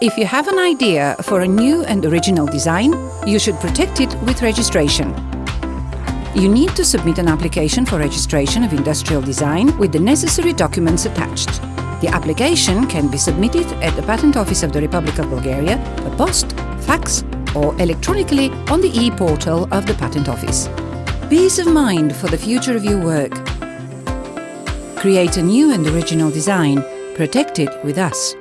If you have an idea for a new and original design, you should protect it with registration. You need to submit an application for registration of industrial design with the necessary documents attached. The application can be submitted at the Patent Office of the Republic of Bulgaria, by post, fax or electronically on the e-portal of the Patent Office. Peace of mind for the future of your work. Create a new and original design. Protect it with us.